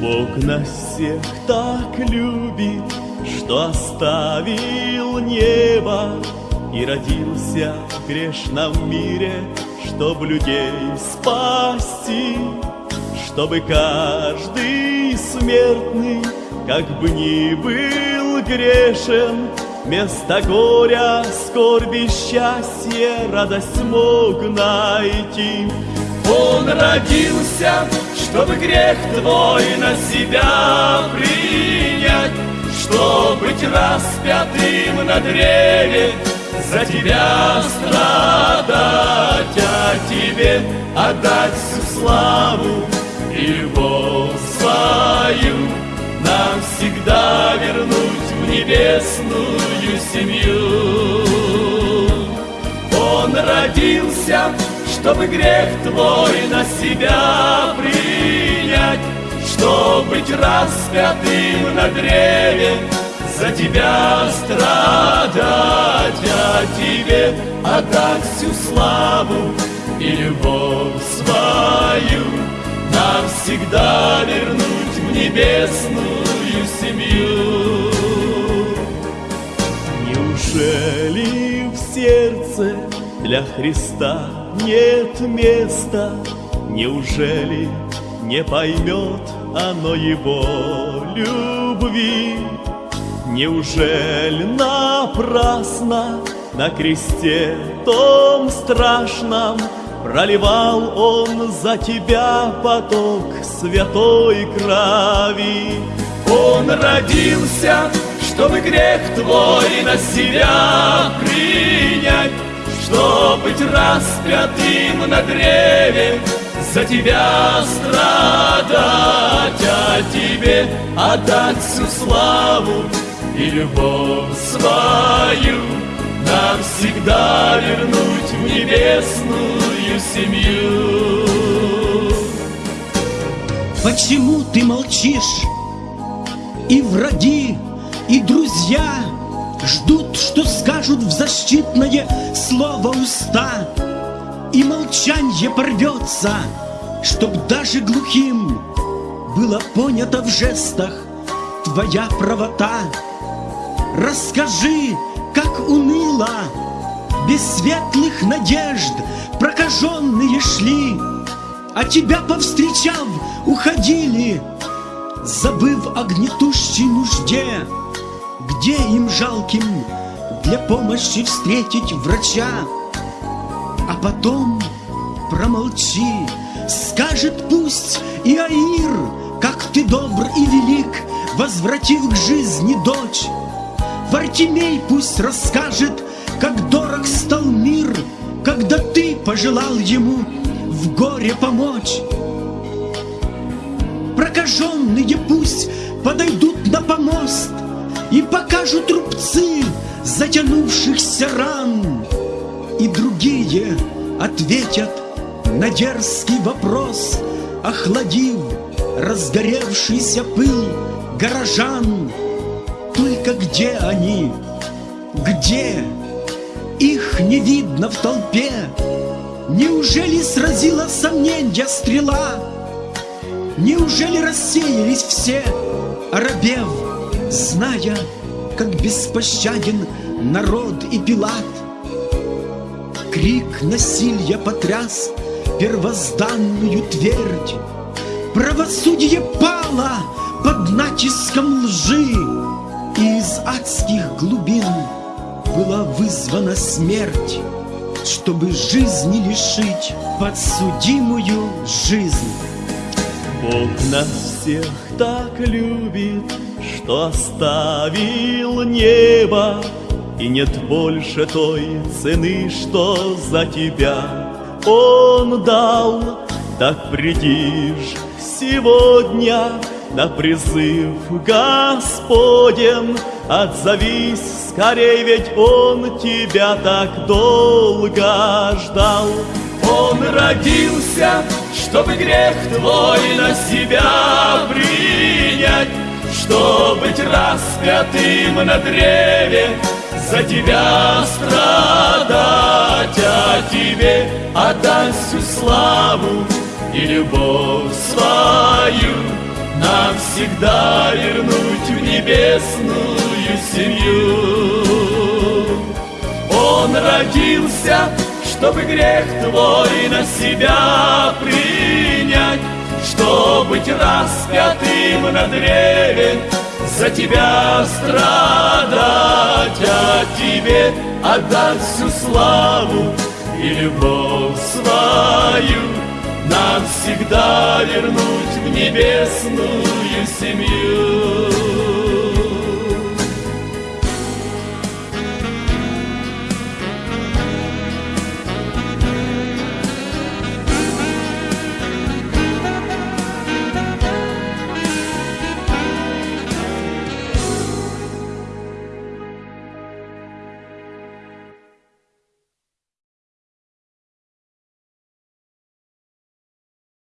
нас всех так любит, что оставил небо И родился в грешном мире, чтоб людей спасти, Чтобы каждый смертный, как бы ни был грешен, Вместо горя, скорби, счастья, радость мог найти. Он родился, чтобы грех твой на себя принять, Чтоб быть распятым на древе, за тебя страдать, а тебе отдать всю славу любовь свою, нам всегда вернуть в небесную семью. Он родился, чтобы грех твой на себя принять, Чтоб быть распятым на древе, за тебя страдать, а тебе отдать всю славу и любовь свою, навсегда вернуть в небесную семью. Неужели в сердце для Христа нет места, неужели не поймет оно его любви? Неужели напрасно на кресте том страшном Проливал он за тебя поток святой крови? Он родился, чтобы грех твой на себя принять, Чтоб быть распятым на древе, за тебя страдать, а тебе отдать всю славу и любовь свою навсегда вернуть в небесную семью. Почему ты молчишь? И враги, и друзья Ждут, что скажут в защитное слово уста. И молчанье порвется, чтоб даже глухим Было понято в жестах. Твоя правота. Расскажи, как уныло, без светлых надежд Прокаженные шли, а тебя повстречав, уходили Забыв о гнетущей нужде Где им жалким для помощи встретить врача А потом промолчи, скажет пусть и Аир Как ты добр и велик, возвратив к жизни дочь Вартимей пусть расскажет, как дорог стал мир, Когда ты пожелал ему в горе помочь. Прокаженные пусть подойдут на помост И покажут рубцы затянувшихся ран, И другие ответят на дерзкий вопрос, Охладив разгоревшийся пыл горожан. Только где они? Где? Их не видно в толпе. Неужели сразила сомненья стрела? Неужели рассеялись все, оробев, Зная, как беспощаден народ и Пилат? Крик насилия потряс первозданную твердь, Правосудие пало под натиском лжи, И из адских глубин была вызвана смерть, Чтобы жизни лишить подсудимую жизнь. Бог нас всех так любит, что оставил небо, И нет больше той цены, что за тебя Он дал. Так приди ж сегодня на призыв Господен, Отзовись скорей, ведь Он тебя так долго ждал. Он родился, чтобы грех твой на себя принять, Чтоб быть распятым на древе, за тебя страдать, а тебе отдать всю славу и любовь свою навсегда вернуть в небесную семью. Он родился, чтобы грех твой на себя принять, чтобы быть распятым на древе, за тебя страдать, а тебе отдать всю славу и любовь свою, навсегда вернуть в небесную семью.